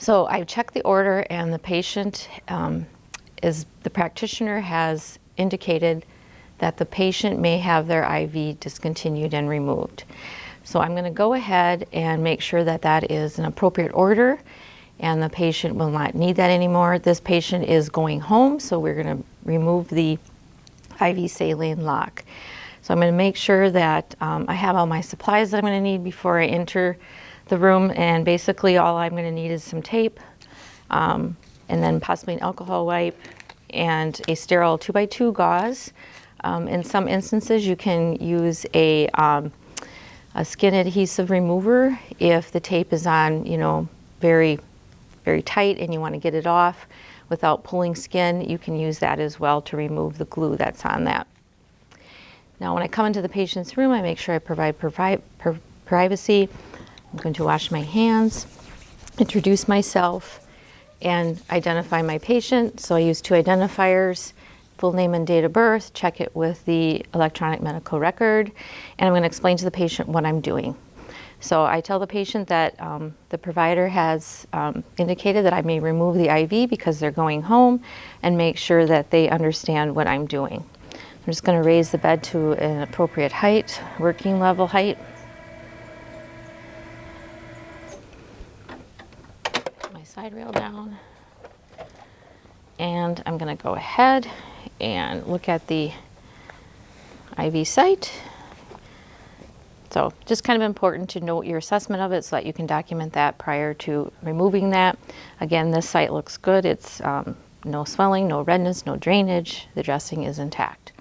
So I checked the order and the patient um, is, the practitioner has indicated that the patient may have their IV discontinued and removed. So I'm gonna go ahead and make sure that that is an appropriate order and the patient will not need that anymore. This patient is going home, so we're gonna remove the IV saline lock. So I'm gonna make sure that um, I have all my supplies that I'm gonna need before I enter the room and basically all I'm gonna need is some tape um, and then possibly an alcohol wipe and a sterile 2x2 gauze. Um, in some instances you can use a, um, a skin adhesive remover if the tape is on, you know, very very tight and you want to get it off without pulling skin, you can use that as well to remove the glue that's on that. Now when I come into the patient's room, I make sure I provide privacy. I'm going to wash my hands, introduce myself, and identify my patient. So I use two identifiers, full name and date of birth, check it with the electronic medical record, and I'm going to explain to the patient what I'm doing. So I tell the patient that um, the provider has um, indicated that I may remove the IV because they're going home and make sure that they understand what I'm doing. I'm just going to raise the bed to an appropriate height, working level height. Side rail down. And I'm going to go ahead and look at the IV site so just kind of important to note your assessment of it so that you can document that prior to removing that. Again, this site looks good. It's um, no swelling, no redness, no drainage. The dressing is intact.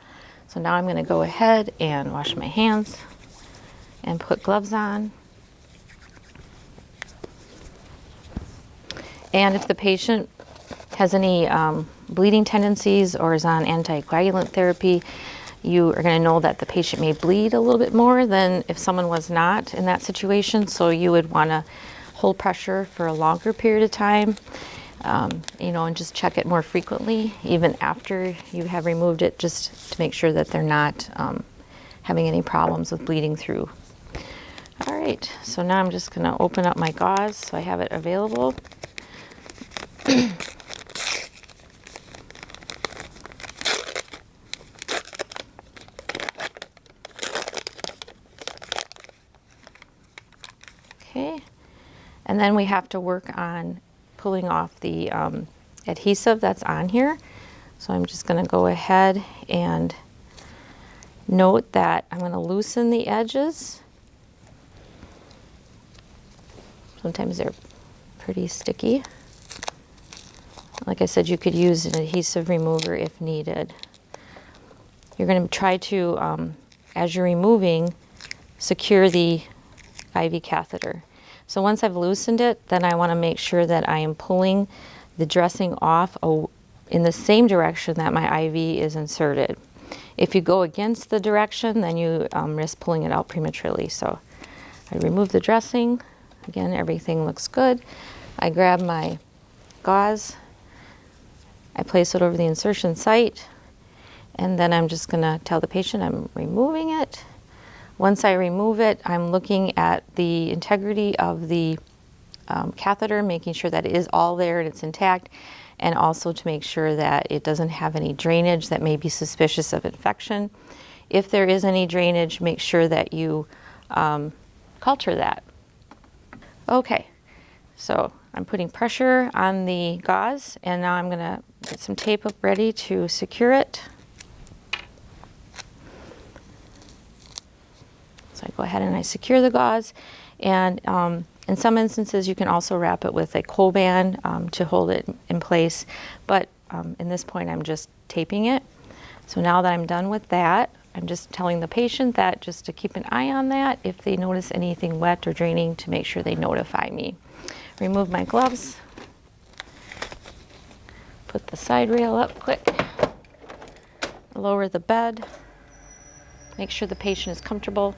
So now I'm going to go ahead and wash my hands and put gloves on. And if the patient has any um, bleeding tendencies or is on anticoagulant therapy, you are going to know that the patient may bleed a little bit more than if someone was not in that situation. So you would want to hold pressure for a longer period of time, um, you know, and just check it more frequently, even after you have removed it, just to make sure that they're not um, having any problems with bleeding through. All right, so now I'm just going to open up my gauze so I have it available. Okay, and then we have to work on pulling off the um, adhesive that's on here. So I'm just going to go ahead and note that I'm going to loosen the edges. Sometimes they're pretty sticky. Like I said, you could use an adhesive remover if needed. You're going to try to, um, as you're removing, secure the IV catheter. So once I've loosened it, then I want to make sure that I am pulling the dressing off in the same direction that my IV is inserted. If you go against the direction, then you um, risk pulling it out prematurely. So I remove the dressing. Again, everything looks good. I grab my gauze. I place it over the insertion site. And then I'm just going to tell the patient I'm removing it. Once I remove it, I'm looking at the integrity of the um, catheter, making sure that it is all there and it's intact, and also to make sure that it doesn't have any drainage that may be suspicious of infection. If there is any drainage, make sure that you um, culture that. Okay, so I'm putting pressure on the gauze, and now I'm gonna get some tape up ready to secure it. So I go ahead and I secure the gauze. And um, in some instances you can also wrap it with a Coban um, to hold it in place. But um, in this point I'm just taping it. So now that I'm done with that I'm just telling the patient that just to keep an eye on that if they notice anything wet or draining to make sure they notify me. Remove my gloves, put the side rail up quick, lower the bed, make sure the patient is comfortable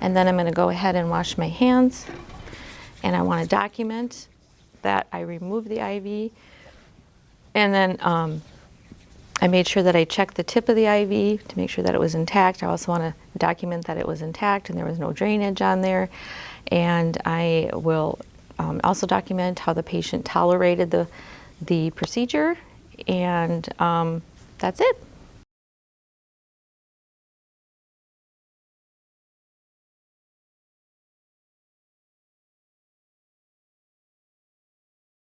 and then I'm going to go ahead and wash my hands. And I want to document that I removed the IV. And then um, I made sure that I checked the tip of the IV to make sure that it was intact. I also want to document that it was intact and there was no drainage on there. And I will um, also document how the patient tolerated the, the procedure, and um, that's it.